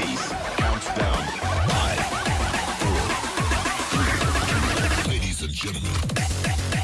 please count down. Ladies and gentlemen.